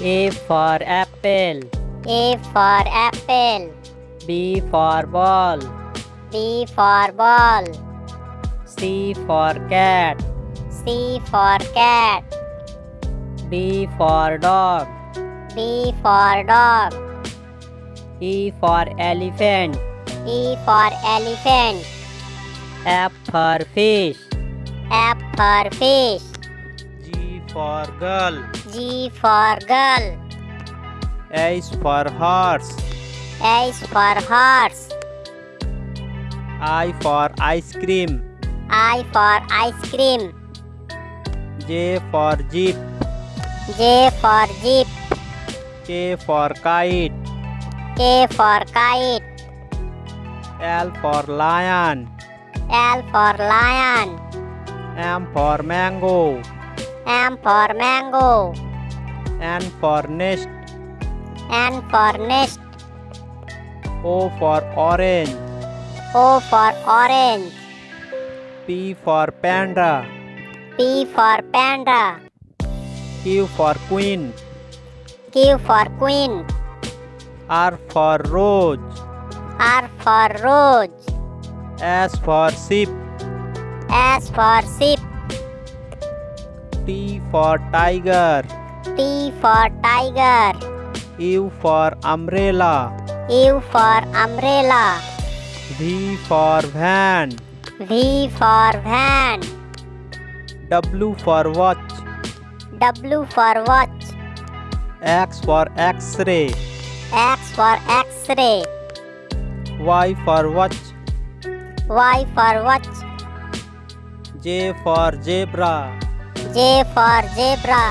A for apple. A for apple. B for ball. B for ball. C for cat. C for cat. D for dog. D for dog. E for elephant. E for elephant. F for fish. F for fish. For girl. G for girl. H for horse. H for horse. I for ice cream. I for ice cream. J for jeep. J for jeep. K for kite. K for kite. L for lion. L for lion. M for mango. M for mango. N for nest. N for nest. O for orange. O for orange. P for panda. P for panda. Q for queen. Q for queen. R for rose. R for rose. S for sheep. S for sheep. T for tiger. T for tiger. U for umbrella. U for umbrella. V for van. V for van. W for watch. W for watch. X for x-ray. X for x-ray. Y for watch. Y for watch. J for zebra. J for zebra.